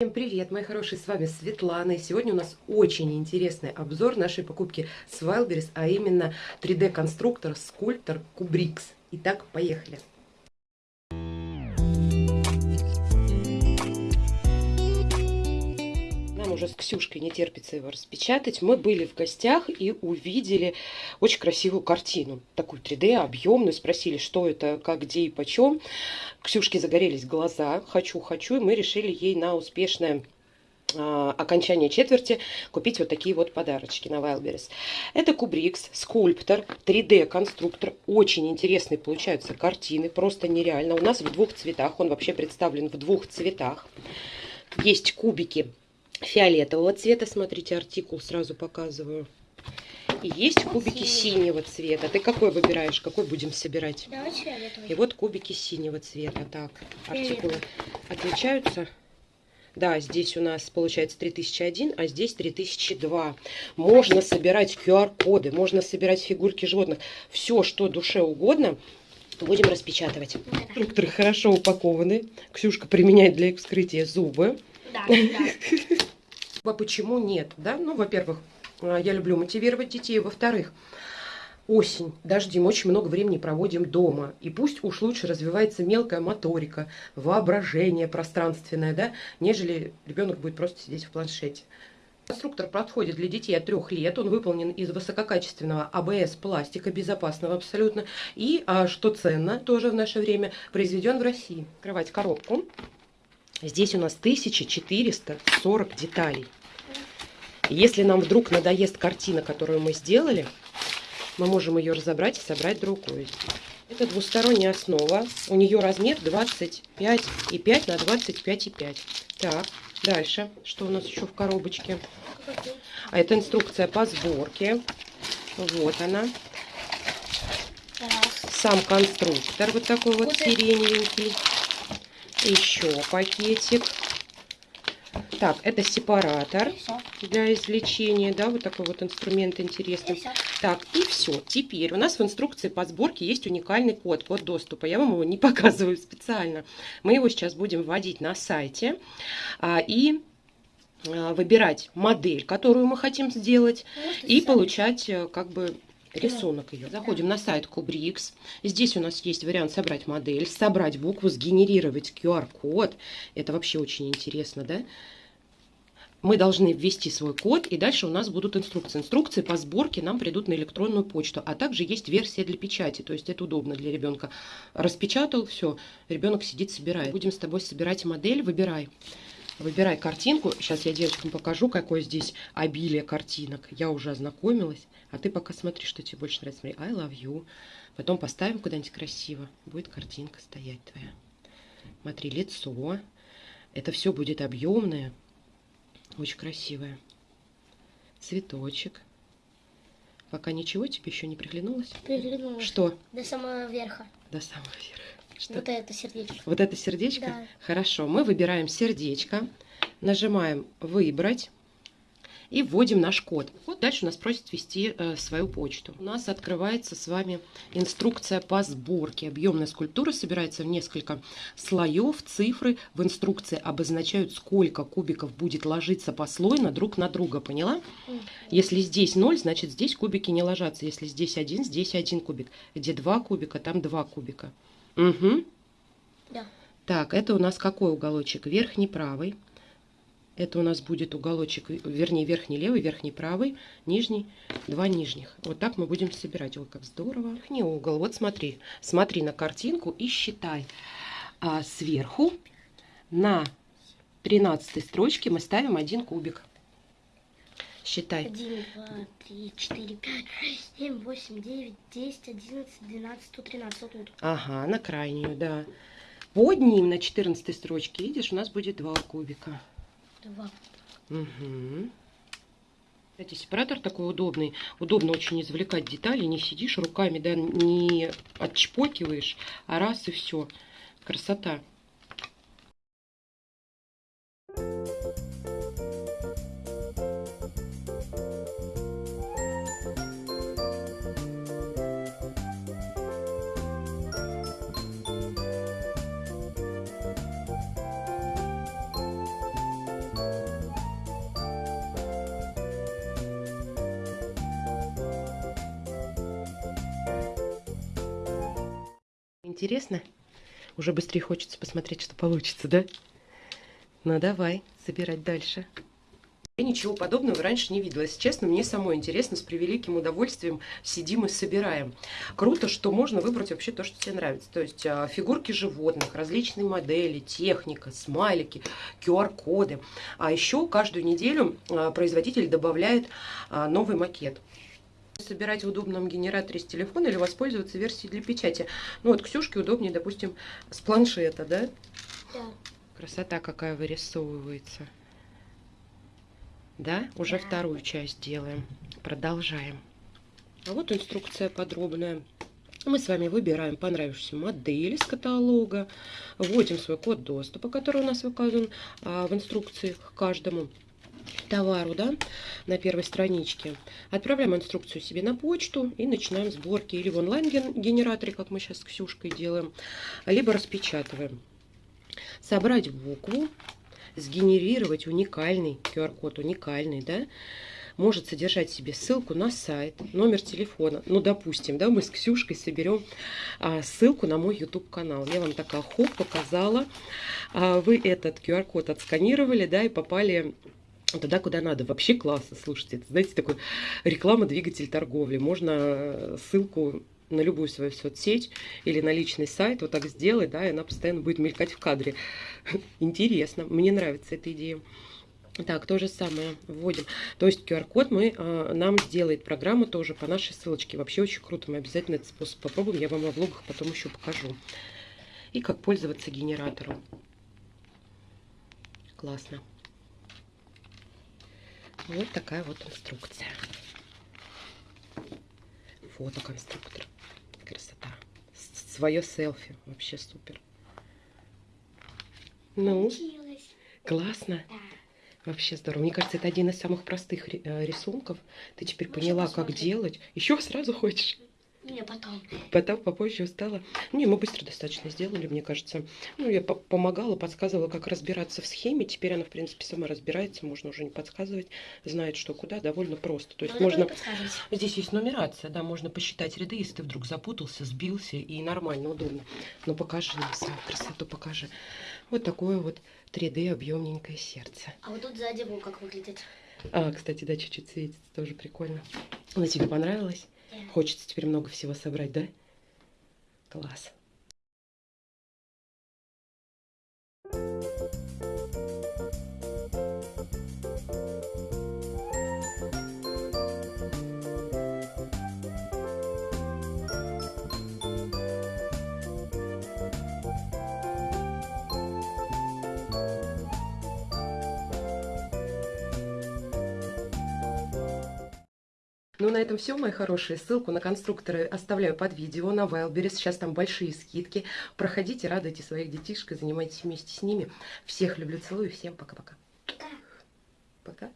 Всем привет, мои хорошие, с вами Светлана. И сегодня у нас очень интересный обзор нашей покупки с Wildberries, а именно 3D-конструктор Sculptor Kubrix. Итак, поехали. Уже с Ксюшкой не терпится его распечатать. Мы были в гостях и увидели очень красивую картину. Такую 3D, объемную. Спросили, что это, как, где и почем. Ксюшке загорелись глаза. Хочу, хочу. И мы решили ей на успешное а, окончание четверти купить вот такие вот подарочки на Wildberries. Это Кубрикс, скульптор, 3D-конструктор. Очень интересные получаются картины, просто нереально. У нас в двух цветах, он вообще представлен в двух цветах. Есть кубики фиолетового цвета. Смотрите, артикул сразу показываю. И есть кубики синего цвета. Ты какой выбираешь? Какой будем собирать? И вот кубики синего цвета. Так, артикулы отличаются. Да, здесь у нас получается 3001, а здесь 3002. Можно собирать QR-коды, можно собирать фигурки животных. Все, что душе угодно, будем распечатывать. Конструкторы хорошо упакованы. Ксюшка применяет для их вскрытия зубы. Да, да. А почему нет? Да? Ну, во-первых, а, я люблю мотивировать детей. Во-вторых, осень, дожди, мы очень много времени проводим дома. И пусть уж лучше развивается мелкая моторика, воображение пространственное, да, нежели ребенок будет просто сидеть в планшете. Конструктор подходит для детей от трех лет. Он выполнен из высококачественного АБС пластика, безопасного абсолютно. И, а, что ценно тоже в наше время, произведен в России. Открывать коробку. Здесь у нас 1440 деталей. Если нам вдруг надоест картина, которую мы сделали, мы можем ее разобрать и собрать другую. Это двусторонняя основа. У нее размер 25,5 на 25,5. Так, дальше. Что у нас еще в коробочке? А это инструкция по сборке. Вот она. Сам конструктор вот такой вот сиреневенький. Еще пакетик. Так, это сепаратор для извлечения, да, вот такой вот инструмент интересный. Так, и все. Теперь у нас в инструкции по сборке есть уникальный код, код доступа. Я вам его не показываю специально. Мы его сейчас будем вводить на сайте. А, и а, выбирать модель, которую мы хотим сделать, ну, и получать э, как бы рисунок ее. Заходим на сайт Kubrix. Здесь у нас есть вариант собрать модель, собрать букву, сгенерировать QR-код. Это вообще очень интересно, да? мы должны ввести свой код, и дальше у нас будут инструкции. Инструкции по сборке нам придут на электронную почту, а также есть версия для печати, то есть это удобно для ребенка. Распечатал, все, ребенок сидит, собирает. Будем с тобой собирать модель, выбирай. Выбирай картинку. Сейчас я девочкам покажу, какое здесь обилие картинок. Я уже ознакомилась. А ты пока смотри, что тебе больше нравится. Смотри, I love you. Потом поставим куда-нибудь красиво. Будет картинка стоять твоя. Смотри, лицо. Это все будет объемное. Очень красивая. Цветочек. Пока ничего тебе еще не приглянулось? Приглянулось. Что? До самого верха. До самого верха. Что? Вот это сердечко. Вот это сердечко? Да. Хорошо. Мы выбираем сердечко. Нажимаем «Выбрать» и вводим наш код. Вот дальше у нас просит ввести э, свою почту. У нас открывается с вами инструкция по сборке. Объемная скульптура собирается в несколько слоев. Цифры в инструкции обозначают, сколько кубиков будет ложиться послойно друг на друга. Поняла? Если здесь 0, значит здесь кубики не ложатся. Если здесь один, здесь один кубик. Где два кубика, там два кубика. Угу. Да. Так, это у нас какой уголочек? Верхний правый. Это у нас будет уголочек, вернее, верхний левый, верхний правый, нижний, два нижних. Вот так мы будем собирать. Ой, как здорово. Верхний угол. Вот смотри. Смотри на картинку и считай. А сверху на 13 строчке мы ставим один кубик. Считай. 1, 2, 3, 4, 5, 6, 7, 8, 9, 10, 11, 12, 113. Вот тут. Ага, на крайнюю, да. Под ним на 14 строчке, видишь, у нас будет два кубика. Два. Угу. Кстати, сепаратор такой удобный. Удобно очень извлекать детали. Не сидишь руками, да, не отчпокиваешь, а раз и все. Красота. Интересно? Уже быстрее хочется посмотреть, что получится, да? Ну давай, собирать дальше. Я ничего подобного раньше не видела. Если честно, мне самой интересно, с превеликим удовольствием сидим и собираем. Круто, что можно выбрать вообще то, что тебе нравится. То есть а, фигурки животных, различные модели, техника, смайлики, QR-коды. А еще каждую неделю а, производитель добавляет а, новый макет собирать в удобном генераторе с телефона или воспользоваться версией для печати. Ну вот Ксюшке удобнее, допустим, с планшета, да? Да. Красота какая вырисовывается. Да, уже Да. вторую часть делаем. Продолжаем. А вот инструкция подробная. Мы с вами выбираем понравившуюся модель из каталога, вводим свой код доступа, который у нас указан а, в инструкции к каждому товару, да, на первой страничке. Отправляем инструкцию себе на почту и начинаем сборки или в онлайн-генераторе, как мы сейчас с Ксюшкой делаем, либо распечатываем. Собрать букву, сгенерировать уникальный QR-код, уникальный, да, может содержать в себе ссылку на сайт, номер телефона. Ну, допустим, да, мы с Ксюшкой соберем а, ссылку на мой YouTube-канал. Я вам такая хоп показала. А, вы этот QR-код отсканировали, да, и попали туда, куда надо. Вообще классно, слушайте. Это, знаете, такой реклама-двигатель торговли. Можно э, ссылку на любую свою соцсеть или на личный сайт вот так сделать, да, и она постоянно будет мелькать в кадре. Интересно, мне нравится эта идея. Так, то же самое вводим. То есть QR-код мы, а, нам сделает программа тоже по нашей ссылочке. Вообще очень круто. Мы обязательно этот способ попробуем. Я вам во влогах потом еще покажу. И как пользоваться генератором. Классно. Вот такая вот инструкция. Фотоконструктор. Красота. Свое селфи. Вообще супер. Ну, Получилось. классно. Да. Вообще здорово. Мне кажется, это один из самых простых э, рисунков. Ты теперь Можно поняла, как посмотреть? делать. Еще сразу хочешь? Не, потом. Потом попозже устала. Не, мы быстро достаточно сделали, мне кажется. Ну, я по- помогала, подсказывала, как разбираться в схеме. Теперь она, в принципе, сама разбирается. Можно уже не подсказывать. Знает, что куда. Довольно просто. То есть Надо можно... Здесь есть нумерация, да, можно посчитать ряды, если ты вдруг запутался, сбился, и нормально, удобно. Но покажи нам свою красоту, покажи. Вот такое вот 3D объемненькое сердце. А вот тут сзади вот как выглядит. А, кстати, да, чуть-чуть светится, тоже прикольно. Она тебе понравилась? Хочется теперь много всего собрать, да? Класс. Ну, на этом все, мои хорошие. Ссылку на конструкторы оставляю под видео на Wildberries. Сейчас там большие скидки. Проходите, радуйте своих детишек, занимайтесь вместе с ними. Всех люблю, целую. Всем пока-пока. Пока. Пока.